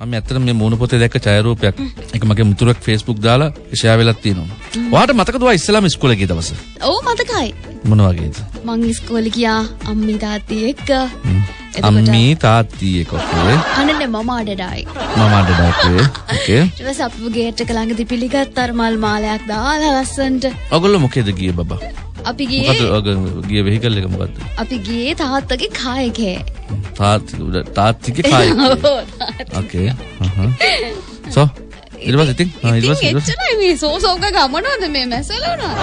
මම ඇත්තට මේ මූණ පොතේ දැක්ක ඡායාරූපයක් ඒක මගේ මුතුරක් Facebook දාලා ෂෙයා වෙලක් තියෙනවා. ඔයාට මතකද ඔයා ඉස්සෙල්ලාම ඉස්කෝලේ ගිය දවස? ඔව් මතකයි. මොන වගේද? මං ඉස්කෝලේ ගියා අම්මි තාත්ති එක්ක. අම්මී තාත්තිය කොකේ අනනේ මම අඩඩායි. මම අඩඩක්වේ ඕකේ. ඊට පස්සේ අපේ ගේට් එක ළඟදී පිළිගත්ත අර මල් මාලයක් දාලා ලස්සන්ට. ඔගොල්ලෝ මොකේද ගියේ බබා? අපි ගියේ ගිය වෙහිකල් එක මොකද්ද? අපි ගියේ තාත්තගේ කායකේ. තාත්ති තාත්තිගේ කායි. ඕකේ. සෝ ඊට පස්සේ ඉතින් ආ, ඊට පස්සේ එච්චරයි මේ සෝසෝක ගමනවද මේ මැසලවනවා.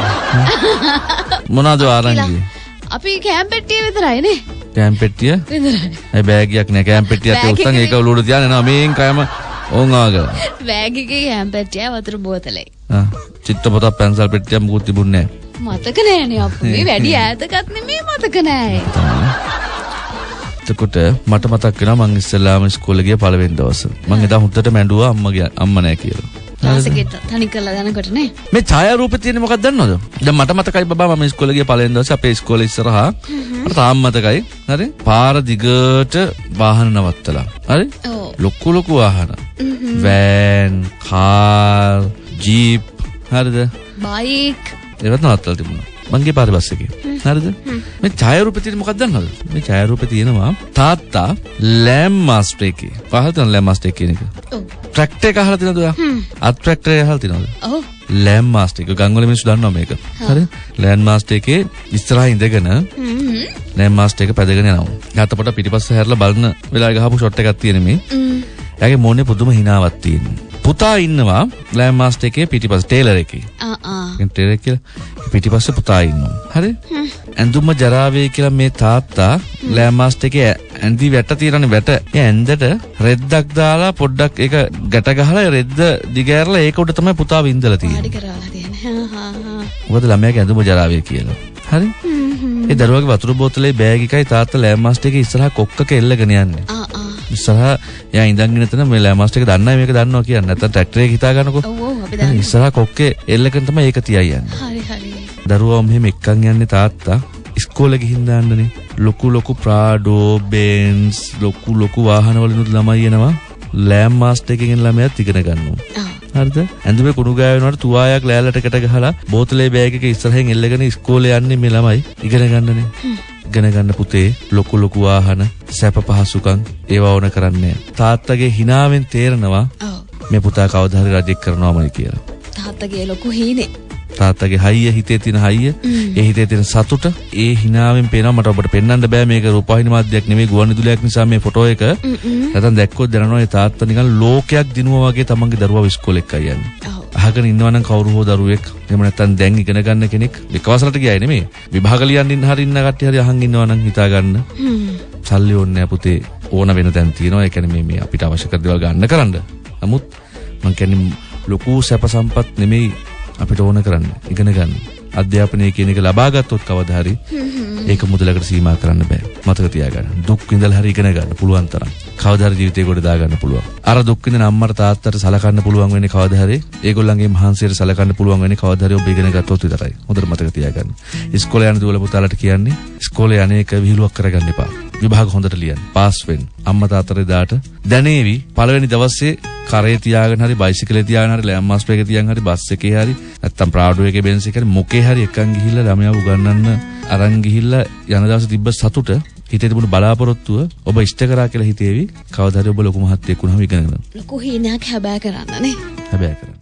මොනවද ඔයා අරන් ගියේ? අපි කෑම් පෙට්ටිය විතරයි නේ. කෑම් පෙට්ටිය? විතරයි. ඒ බෑගයක් නෑ කෑම් පෙට්ටියක් බෑග් උස්සන් ඒක. ඔලුවට තියාගෙන එනවා මේන් කයම ඕන් ආගල. බෑග් එකේ කෑම් පෙට්ටිය වතුර බෝතලයි. ආ චිත්‍රපටයක් පැන්සල් පෙට්ටියක් මුකුත් තිබුණේ මතක නෑනේ අප්පු මේ වැඩි ඈතකත් නෙමෙයි මතක නෑ. එතකොට මට මතක් වෙනවා මං ඉස්සෙල්ලාම ඉස්කෝලේ ගිය පළවෙනි දවස. මං එදා හුද්දට මැඬුවා අම්මගේ අම්ම නෑ කියලා. තනි කරලා යනකොට නේ. මේ ඡායාරූපේ තියෙන්නේ මොකක්ද දන්නවද? දැන් මට මතකයි බබා මම ඉස්කෝලේ ගිය පළවෙනි දවසේ අපේ ඉස්කෝලේ ඉස්සරහා මට තාම මතකයි. හරි? පාර දිගට වාහන නවත්තලා. හරි? ලොකු ලොකු වාහන. වෑන්, කාර්, ජීප් හරිද? බයික් ඒවත් නවත්තලා තිබුණා. මංගේ පාරේ බස් එකේ. හරිද? මේ ඡායාරූපේ තියෙන මොකක්ද දන්නවද? මේ ඡායාරූපේ තියෙනවා තාත්තා ලෑම් මාස්ටර් එකේ. පහල තියෙන ලෑම් මාස්ටර් එක කියන එක. ඔව්. ට්‍රැක්ටර් එක අහලා තියෙනවද ඔයා? අත් ට්‍රැක්ටර් එක අහලා තියෙනවද? ඔව්. ලෑම් මාස්ටර් එක ගංගවල මිනිස්සු දන්නවා මේක. හරි? ලෑම් මාස්ටර් එකේ ඉස්සරහා ඉඳගෙන හ්ම්. ලෑම් මාස්ටර් එක පැදගෙන යනවා. ගාතපොට පිටිපස්ස හැරලා බලන වෙලාවේ ගහපු ෂොට් එකක් තියෙන මේ. හ්ම්. එයාගේ මොනේ පුදුම හිනාවක් තියෙනවා. පුතා ඉන්නවා ලෑම් මාස්ටර් එකේ පිටිපස්ස ටේලර් එකේ. ආ ආ. ටේලර් කියලා පිටිපස්සේ පුතා ඉන්නවා. හරි? ඇඳුම ජරාවේ කියලා මේ තාත්තා ලෑම් මාස්ටර් එකේ ඇඳි වැට තියෙනනේ වැට. ඒ ඇඳට රෙද්දක් දාලා පොඩ්ඩක් ඒක ගැට ගහලා රෙද්ද දිගෑරලා ඒක උඩ තමයි පුතා වින්දලා තියෙන්නේ. පාඩි කරවලා තියෙන්නේ. හා හා. මොකද ළමයාගේ ඇඳුම ජරාවේ කියලා. හරි? ඒ දරුවගේ වතුර බෝතලේ බෑග් එකයි තාත්තා ලෑම් මාස්ටර් එකේ ඉස්සරහා කොක්කක එල්ලගෙන යන්නේ. ආ. ඉස්සරහා එයා ඉඳන් එතන මේ ලෑම් මාස්ටර් එක දන්නයි මේක දන්නවා කියන්නේ. නැත්තම් ට්‍රැක්ටර් හිතා ගන්නකො. ඔව් ඔව් අපි දන්නවා. ඉස්සරහා කොක්කේ එල්ලගෙන තමයි ඒක තියයි යන්නේ. හරි හරි. දරුවා මෙහෙම එක්කන් යන්නේ තාත්තා ඉස්කෝලේ ගිහින් දාන්නනේ ලොකු ලොකු ප්‍රාඩෝ බෙන්ස් ලොකු ලොකු වාහනවලිනුත් ළමයි එනවා ලෑම් මාස්ටර් එකකින් ළමයාත් ඉගෙන ගන්නවා. හරිද ඇඳුමේ කුණු ගෑවෙනවට තුවායක් ලෑල්ලටකට ගහලා බෝතලේ බෑග් එක ඉස්සරහින් එල්ලගෙන ඉස්කෝලේ යන්නේ මේ ළමයි ඉගෙන ගන්නනේ ඉගෙන ගන්න පුතේ ලොකු ලොකු වාහන සැප පහසුකම් ඒවා ඕන කරන්නේ. තාත්තගේ හිනාවෙන් තේරෙනවා ඔව්. මේ පුතා කවදා හරි රජෙක් කරනවාමයි කියලා තාත්තගේ ලොකු හීනේ. තාත්තගේ හයිය හිතේ තියෙන හයිය ඒ හිතේ තියෙන සතුට ඒ හිනාවෙන් පේනවා. මට ඔබට පෙන්වන්න බෑ මේක රූපවාහිනී මාධ්‍යයක් නෙමෙයි ගුවන්විදුලියක් නිසා මේ ෆොටෝ එක. නැත්නම් දැක්කොත් දැනනවා ඒ තාත්තා නිකන් ලෝකයක් දිනුවා වගේ තමන්ගේ දරුවා ඉස්කෝලේ එක්ක යන්නේ. අහගෙන ඉන්නවනම් කවුරු හෝ දරුවෙක්. එහෙම නැත්නම් දැන් ඉගෙන ගන්න කෙනෙක්. විකවසලට ගියායි නෙමෙයි. විභාග ලියන්න ඉන්න හරි ඉන්න කට්ටිය හරි අහන් ඉන්නවනම් හිතා ගන්න. සල්ලි ඕනේ නැහැ පුතේ. ඕන වෙන තැන් තියෙනවා. ඒ කියන්නේ මේ මේ අපිට අවශ්‍ය කර දේවල් ගන්න කරන්න. නමුත් මං කියන්නේ ලොකු සැප සම්පත් නෙමෙයි අපිට ඕන කරන්න ඉගෙන ගන්න. අධ්‍යාපනය කියන එක ලබා ගත්තොත් කවදා හරි ඒක මුදලකට සීමා කරන්න බෑ. මතක තියාගන්න. දුක් විඳලා හරි ඉගෙන ගන්න පුළුවන් තරම්. කවදා හරි ජීවිතේ කොට දා ගන්න පුළුවන්. අර දුක් විඳින අම්මට තාත්තට සලකන්න පුළුවන් වෙන්නේ කවදා හරි. ඒගොල්ලන්ගේ මහන්සියට සලකන්න පුළුවන් වෙන්නේ කවදා හරි ඔබ ඉගෙන ගත්තොත් විතරයි. හොඳට මතක තියාගන්න. ඉස්කෝලේ යන දුවල පුතාලට කියන්නේ ඉස්කෝලේ අනේක විහිළුවක් කරගන්න එපා. විභාග හොඳට ලියන්න. පාස් වෙන්න. අම්මා තාත්තට දාට දැනේවි පළවෙනි දවසේ කරේ තියාගෙන හරි බයිසිකලේ තියාගෙන හරි ලෑම් මාස්ටර් එකේ තියාගෙන හරි බස් එකේ හරි නැත්තම් ප්‍රාඩෝ එකේ බෙන්ස් එකේ හරි මොකේ හරි එකන් ගිහිල්ලා ළමයාව උගන්වන්න අරන් ගිහිල්ලා යන දවසේ තිබ්බ සතුට හිතේ තිබුණු බලාපොරොත්තුව ඔබ ඉෂ්ට කරා කියලා හිතේවි. කවදා හරි ඔබ ලොකු මහත්තයෙක් වුණාම ඉගෙන ගන්න ලොකු හීනයක් හැබෑ කරන්න නේ. හැබැයි කරන්න